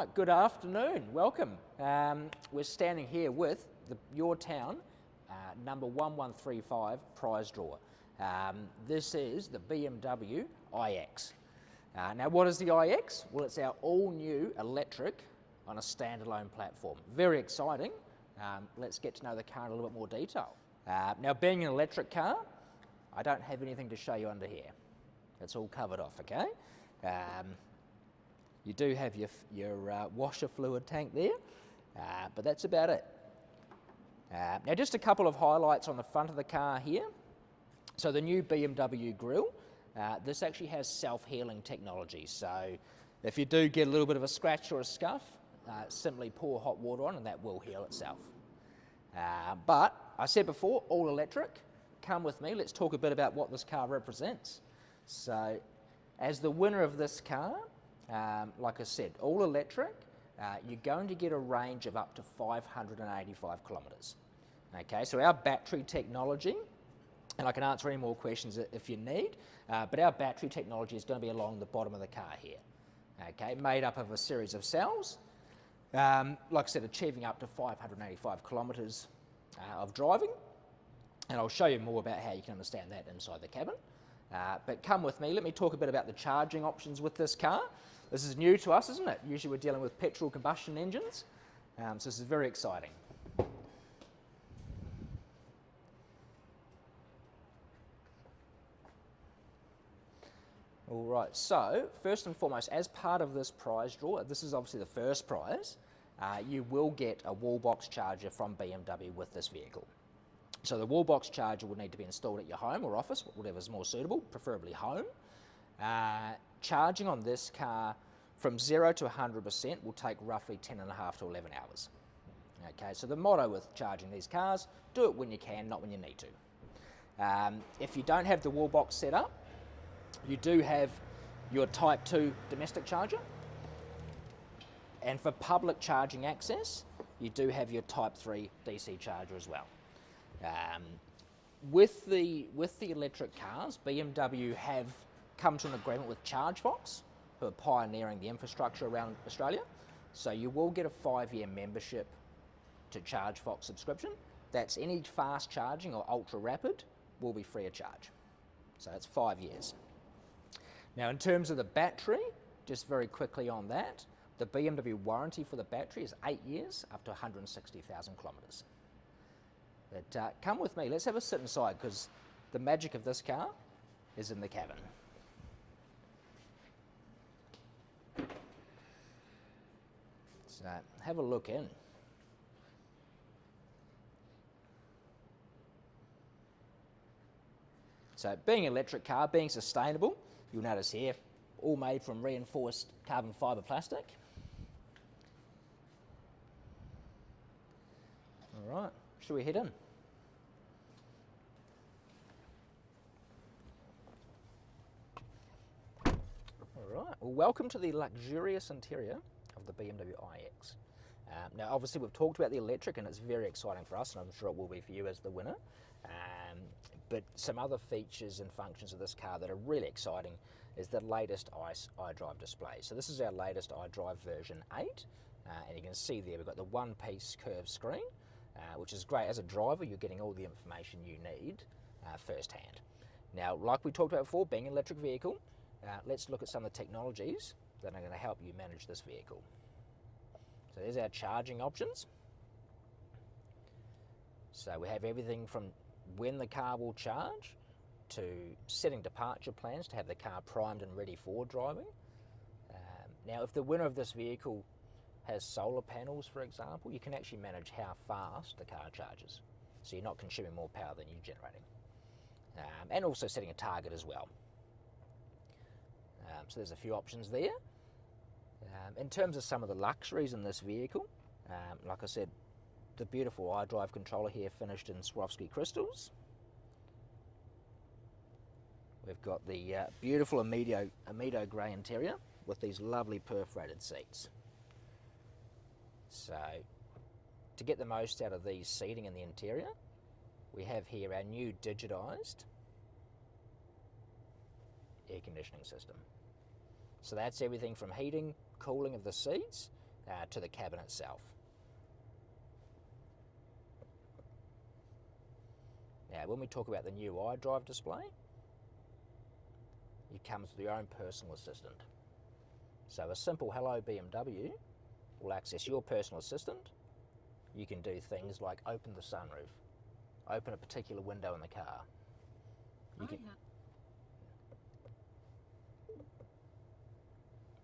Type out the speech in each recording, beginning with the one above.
right, good afternoon. Welcome. Um, we're standing here with the, your town uh, number 1135 prize drawer. Um, this is the BMW iX. Uh, now, what is the iX? Well, it's our all new electric on a standalone platform. Very exciting. Um, let's get to know the car in a little bit more detail. Uh, now, being an electric car, I don't have anything to show you under here. It's all covered off, okay? Um, you do have your, your uh, washer fluid tank there, uh, but that's about it. Uh, now just a couple of highlights on the front of the car here. So the new BMW grille, uh, this actually has self-healing technology. So if you do get a little bit of a scratch or a scuff, uh, simply pour hot water on and that will heal itself. Uh, but I said before, all electric. Come with me, let's talk a bit about what this car represents. So as the winner of this car, um, like I said, all electric, uh, you're going to get a range of up to 585 kilometres. Okay, so our battery technology, and I can answer any more questions if you need, uh, but our battery technology is going to be along the bottom of the car here. Okay, made up of a series of cells, um, like I said, achieving up to 585 kilometres uh, of driving, and I'll show you more about how you can understand that inside the cabin. Uh, but come with me, let me talk a bit about the charging options with this car. This is new to us, isn't it? Usually we're dealing with petrol combustion engines, um, so this is very exciting. All right, so first and foremost, as part of this prize draw, this is obviously the first prize, uh, you will get a wall box charger from BMW with this vehicle. So the wall box charger will need to be installed at your home or office, whatever is more suitable, preferably home. Uh, charging on this car from 0 to 100% will take roughly 10 and a half to 11 hours. Okay, so the motto with charging these cars, do it when you can, not when you need to. Um, if you don't have the wall box set up, you do have your Type 2 domestic charger. And for public charging access, you do have your Type 3 DC charger as well. Um, with the with the electric cars, BMW have come to an agreement with ChargeFox, who are pioneering the infrastructure around Australia. So you will get a five-year membership to ChargeFox subscription. That's any fast charging or ultra rapid will be free of charge. So that's five years. Now in terms of the battery, just very quickly on that, the BMW warranty for the battery is eight years up to 160,000 kilometres. But uh, come with me, let's have a sit inside because the magic of this car is in the cabin. So have a look in. So being an electric car, being sustainable, you'll notice here, all made from reinforced carbon fibre plastic. All right, should we head in? All right, well welcome to the luxurious interior the BMW iX. Um, now obviously we've talked about the electric and it's very exciting for us and I'm sure it will be for you as the winner. Um, but some other features and functions of this car that are really exciting is the latest ICE iDrive display. So this is our latest iDrive version 8 uh, and you can see there we've got the one piece curved screen uh, which is great. As a driver, you're getting all the information you need uh, firsthand. Now, like we talked about before, being an electric vehicle, uh, let's look at some of the technologies that are going to help you manage this vehicle. There's our charging options. So we have everything from when the car will charge to setting departure plans to have the car primed and ready for driving. Um, now, if the winner of this vehicle has solar panels, for example, you can actually manage how fast the car charges. So you're not consuming more power than you're generating. Um, and also setting a target as well. Um, so there's a few options there. Um, in terms of some of the luxuries in this vehicle, um, like I said, the beautiful iDrive controller here finished in Swarovski crystals. We've got the uh, beautiful Amido, Amido grey interior with these lovely perforated seats. So to get the most out of these seating in the interior, we have here our new digitised air conditioning system. So that's everything from heating, cooling of the seats, uh, to the cabin itself. Now, when we talk about the new iDrive display, it comes with your own personal assistant. So a simple hello BMW will access your personal assistant. You can do things like open the sunroof, open a particular window in the car. You can, yeah.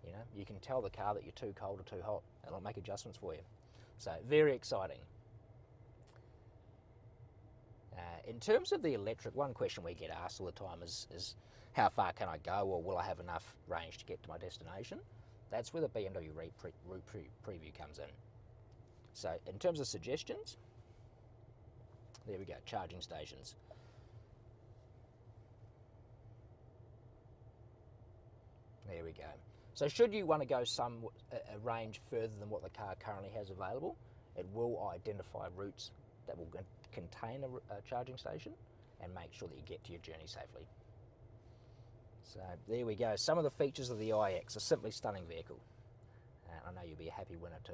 you know, you can tell the car that you're too cold or too hot, and it'll make adjustments for you. So very exciting. Uh, in terms of the electric, one question we get asked all the time is, is how far can I go, or will I have enough range to get to my destination? That's where the BMW route pre- pre- preview comes in. So in terms of suggestions, there we go, charging stations. There we go. So should you want to go some a, a range further than what the car currently has available, it will identify routes that will con- contain a charging station and make sure that you get to your journey safely. So there we go. Some of the features of the iX, a simply stunning vehicle. And I know you'll be a happy winner too.